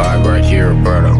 vibe right here, Roberto.